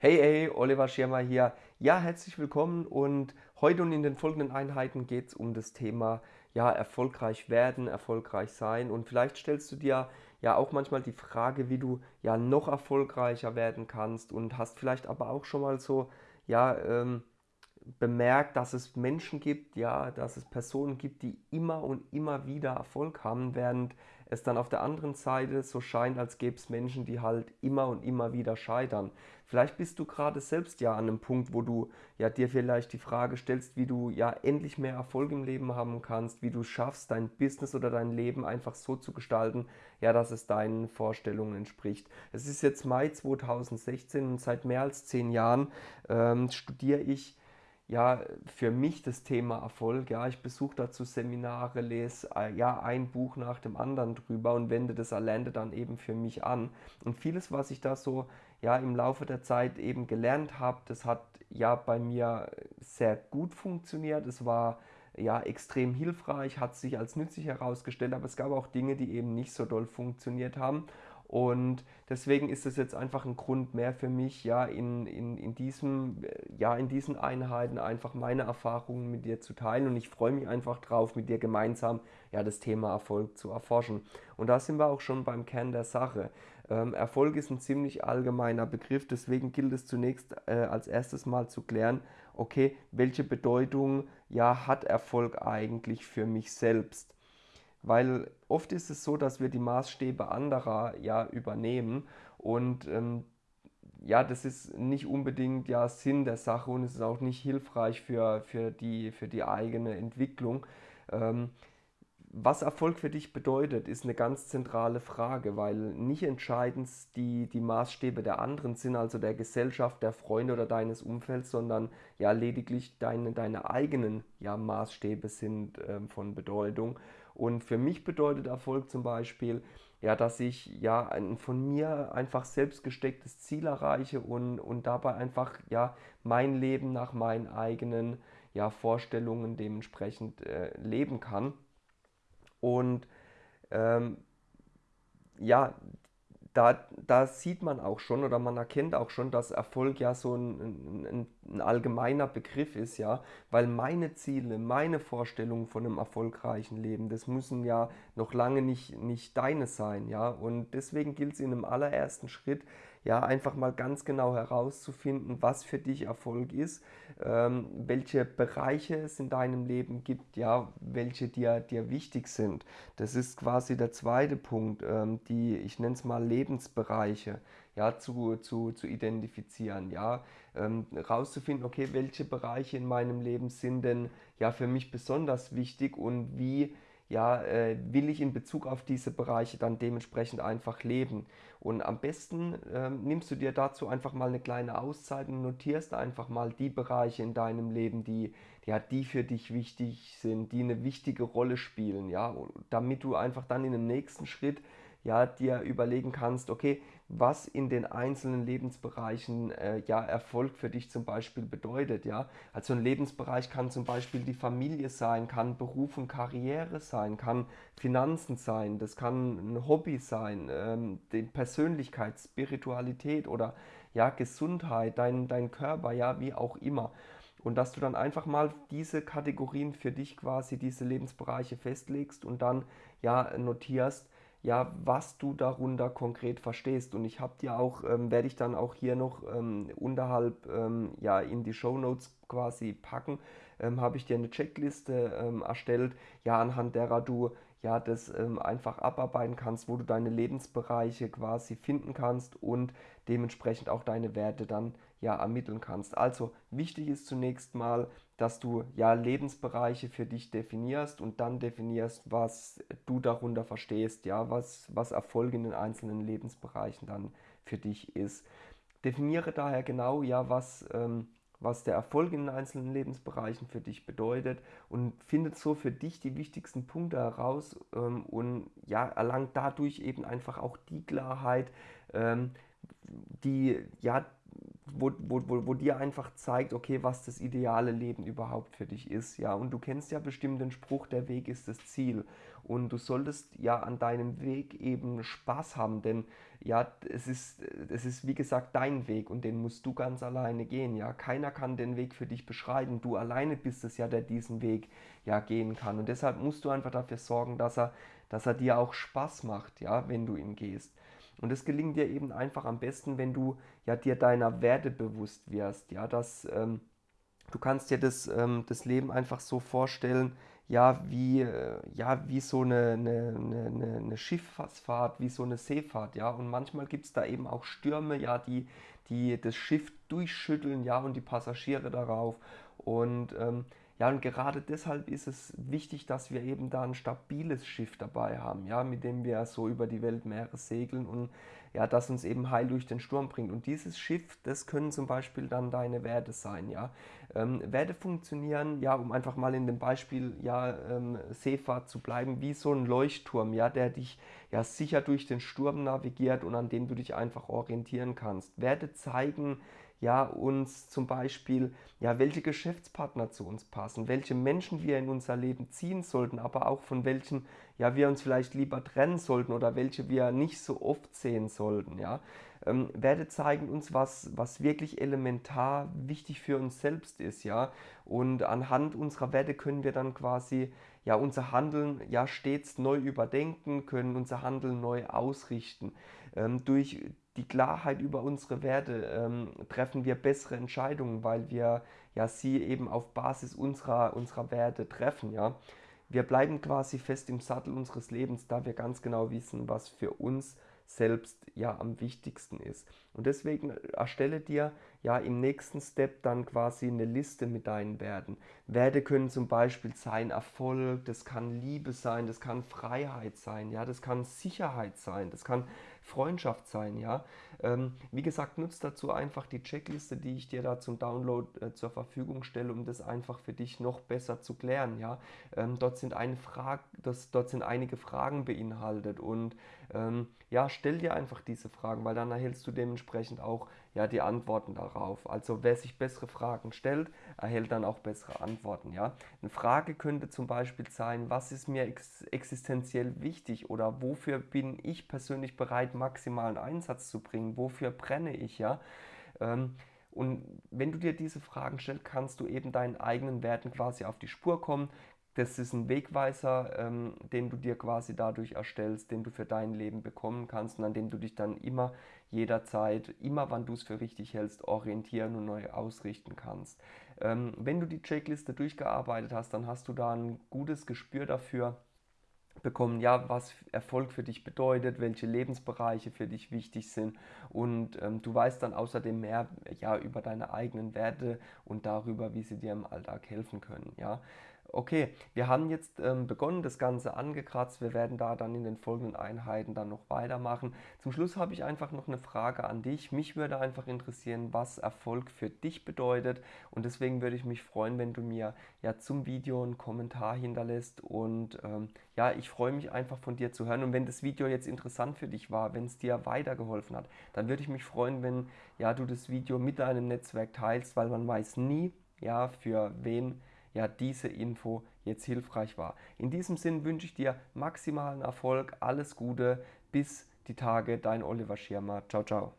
Hey, hey, Oliver Schirmer hier. Ja, herzlich willkommen und heute und in den folgenden Einheiten geht es um das Thema ja, erfolgreich werden, erfolgreich sein und vielleicht stellst du dir ja auch manchmal die Frage, wie du ja noch erfolgreicher werden kannst und hast vielleicht aber auch schon mal so ja ähm, bemerkt, dass es Menschen gibt, ja, dass es Personen gibt, die immer und immer wieder Erfolg haben, während es dann auf der anderen Seite so scheint, als gäbe es Menschen, die halt immer und immer wieder scheitern. Vielleicht bist du gerade selbst ja an einem Punkt, wo du ja dir vielleicht die Frage stellst, wie du ja endlich mehr Erfolg im Leben haben kannst, wie du schaffst, dein Business oder dein Leben einfach so zu gestalten, ja, dass es deinen Vorstellungen entspricht. Es ist jetzt Mai 2016 und seit mehr als zehn Jahren ähm, studiere ich ja, für mich das Thema Erfolg. Ja, ich besuche dazu Seminare, lese äh, ja ein Buch nach dem anderen drüber und wende das Allende dann eben für mich an. Und vieles, was ich da so ja im Laufe der Zeit eben gelernt habe, das hat ja bei mir sehr gut funktioniert. Es war ja extrem hilfreich, hat sich als nützlich herausgestellt, aber es gab auch Dinge, die eben nicht so doll funktioniert haben. Und deswegen ist es jetzt einfach ein Grund mehr für mich, ja, in, in, in, diesem, ja, in diesen Einheiten einfach meine Erfahrungen mit dir zu teilen. Und ich freue mich einfach drauf, mit dir gemeinsam ja, das Thema Erfolg zu erforschen. Und da sind wir auch schon beim Kern der Sache. Ähm, Erfolg ist ein ziemlich allgemeiner Begriff, deswegen gilt es zunächst äh, als erstes mal zu klären, okay, welche Bedeutung ja, hat Erfolg eigentlich für mich selbst? Weil oft ist es so, dass wir die Maßstäbe anderer ja übernehmen und ähm, ja, das ist nicht unbedingt ja Sinn der Sache und es ist auch nicht hilfreich für, für, die, für die eigene Entwicklung. Ähm, was Erfolg für dich bedeutet, ist eine ganz zentrale Frage, weil nicht entscheidend die, die Maßstäbe der anderen sind, also der Gesellschaft, der Freunde oder deines Umfelds, sondern ja lediglich deine, deine eigenen ja, Maßstäbe sind äh, von Bedeutung. Und für mich bedeutet Erfolg zum Beispiel, ja, dass ich ja ein von mir einfach selbst gestecktes Ziel erreiche und, und dabei einfach ja mein Leben nach meinen eigenen ja, Vorstellungen dementsprechend äh, leben kann. Und ähm, ja, da, da sieht man auch schon oder man erkennt auch schon, dass Erfolg ja so ein, ein, ein, allgemeiner Begriff ist, ja, weil meine Ziele, meine Vorstellungen von einem erfolgreichen Leben, das müssen ja noch lange nicht, nicht deine sein, ja, und deswegen gilt es in einem allerersten Schritt, ja, einfach mal ganz genau herauszufinden, was für dich Erfolg ist, ähm, welche Bereiche es in deinem Leben gibt, ja, welche dir, dir wichtig sind. Das ist quasi der zweite Punkt, ähm, die, ich nenne es mal Lebensbereiche, ja, zu, zu, zu identifizieren, ja, ähm, rauszufinden, okay, welche Bereiche in meinem Leben sind denn ja für mich besonders wichtig und wie ja, äh, will ich in Bezug auf diese Bereiche dann dementsprechend einfach leben. Und am besten äh, nimmst du dir dazu einfach mal eine kleine Auszeit und notierst einfach mal die Bereiche in deinem Leben, die, ja, die für dich wichtig sind, die eine wichtige Rolle spielen, ja, damit du einfach dann in dem nächsten Schritt ja, dir überlegen kannst, okay, was in den einzelnen Lebensbereichen äh, ja Erfolg für dich zum Beispiel bedeutet, ja. Also ein Lebensbereich kann zum Beispiel die Familie sein, kann Beruf und Karriere sein, kann Finanzen sein, das kann ein Hobby sein, ähm, die Persönlichkeit, Spiritualität oder ja Gesundheit, dein, dein Körper, ja, wie auch immer. Und dass du dann einfach mal diese Kategorien für dich quasi, diese Lebensbereiche festlegst und dann ja notierst, ja, was du darunter konkret verstehst. Und ich habe dir auch, ähm, werde ich dann auch hier noch ähm, unterhalb ähm, ja, in die Show Notes quasi packen, ähm, habe ich dir eine Checkliste ähm, erstellt, ja, anhand derer du ja, das ähm, einfach abarbeiten kannst, wo du deine Lebensbereiche quasi finden kannst und dementsprechend auch deine Werte dann ja ermitteln kannst. Also wichtig ist zunächst mal, dass du ja Lebensbereiche für dich definierst und dann definierst, was du darunter verstehst, ja, was, was Erfolg in den einzelnen Lebensbereichen dann für dich ist. Definiere daher genau, ja, was ähm, was der Erfolg in den einzelnen Lebensbereichen für dich bedeutet und findet so für dich die wichtigsten Punkte heraus ähm, und ja, erlangt dadurch eben einfach auch die Klarheit, ähm, die, ja, wo, wo, wo, wo dir einfach zeigt, okay, was das ideale Leben überhaupt für dich ist, ja. Und du kennst ja bestimmt den Spruch, der Weg ist das Ziel. Und du solltest ja an deinem Weg eben Spaß haben, denn ja, es ist, es ist wie gesagt dein Weg und den musst du ganz alleine gehen, ja. Keiner kann den Weg für dich beschreiten. Du alleine bist es ja, der diesen Weg ja gehen kann. Und deshalb musst du einfach dafür sorgen, dass er, dass er dir auch Spaß macht, ja, wenn du ihn gehst. Und das gelingt dir eben einfach am besten, wenn du ja dir deiner Werte bewusst wirst. Ja, dass ähm, du kannst dir das, ähm, das Leben einfach so vorstellen, ja, wie, äh, ja, wie so eine, eine, eine, eine Schiffsfahrt, wie so eine Seefahrt, ja. Und manchmal gibt es da eben auch Stürme, ja, die, die das Schiff durchschütteln, ja, und die Passagiere darauf. Und ähm, ja, und gerade deshalb ist es wichtig, dass wir eben da ein stabiles Schiff dabei haben, ja, mit dem wir so über die Weltmeere segeln und ja, das uns eben heil durch den Sturm bringt. Und dieses Schiff, das können zum Beispiel dann deine Werte sein, ja. Ähm, Werte funktionieren, ja, um einfach mal in dem Beispiel, ja, ähm, Seefahrt zu bleiben, wie so ein Leuchtturm, ja, der dich ja sicher durch den Sturm navigiert und an dem du dich einfach orientieren kannst. Werte zeigen, ja, uns zum Beispiel, ja, welche Geschäftspartner zu uns passen, welche Menschen wir in unser Leben ziehen sollten, aber auch von welchen, ja, wir uns vielleicht lieber trennen sollten oder welche wir nicht so oft sehen sollten, ja. Ähm, Werte zeigen uns, was, was wirklich elementar wichtig für uns selbst ist, ja. Und anhand unserer Werte können wir dann quasi, ja, unser Handeln ja stets neu überdenken, können unser Handeln neu ausrichten. Ähm, durch die Klarheit über unsere Werte ähm, treffen wir bessere Entscheidungen, weil wir ja sie eben auf Basis unserer, unserer Werte treffen. Ja? Wir bleiben quasi fest im Sattel unseres Lebens, da wir ganz genau wissen, was für uns selbst ja am wichtigsten ist. Und deswegen erstelle dir ja im nächsten Step dann quasi eine Liste mit deinen Werten. Werte können zum Beispiel sein Erfolg, das kann Liebe sein, das kann Freiheit sein, ja, das kann Sicherheit sein, das kann Freundschaft sein, ja. Ähm, wie gesagt, nutzt dazu einfach die Checkliste, die ich dir da zum Download äh, zur Verfügung stelle, um das einfach für dich noch besser zu klären, ja. Ähm, dort sind eine das, dort sind einige Fragen beinhaltet und ähm, ja, stell dir einfach diese Fragen, weil dann erhältst du dementsprechend auch ja, die Antworten darauf. Also wer sich bessere Fragen stellt, erhält dann auch bessere Antworten. Ja? Eine Frage könnte zum Beispiel sein, was ist mir ex existenziell wichtig oder wofür bin ich persönlich bereit, maximalen Einsatz zu bringen, wofür brenne ich, ja. Ähm, und wenn du dir diese Fragen stellst, kannst du eben deinen eigenen Werten quasi auf die Spur kommen, das ist ein Wegweiser, ähm, den du dir quasi dadurch erstellst, den du für dein Leben bekommen kannst und an dem du dich dann immer, jederzeit, immer wann du es für richtig hältst, orientieren und neu ausrichten kannst. Ähm, wenn du die Checkliste durchgearbeitet hast, dann hast du da ein gutes Gespür dafür, bekommen, ja, was Erfolg für dich bedeutet, welche Lebensbereiche für dich wichtig sind und ähm, du weißt dann außerdem mehr ja, über deine eigenen Werte und darüber, wie sie dir im Alltag helfen können. Ja. Okay, wir haben jetzt ähm, begonnen, das Ganze angekratzt. Wir werden da dann in den folgenden Einheiten dann noch weitermachen. Zum Schluss habe ich einfach noch eine Frage an dich. Mich würde einfach interessieren, was Erfolg für dich bedeutet. Und deswegen würde ich mich freuen, wenn du mir ja zum Video einen Kommentar hinterlässt. Und ähm, ja, ich freue mich einfach von dir zu hören. Und wenn das Video jetzt interessant für dich war, wenn es dir weitergeholfen hat, dann würde ich mich freuen, wenn ja, du das Video mit deinem Netzwerk teilst, weil man weiß nie, ja, für wen ja diese Info jetzt hilfreich war. In diesem Sinn wünsche ich dir maximalen Erfolg, alles Gute, bis die Tage, dein Oliver Schirmer. Ciao, ciao.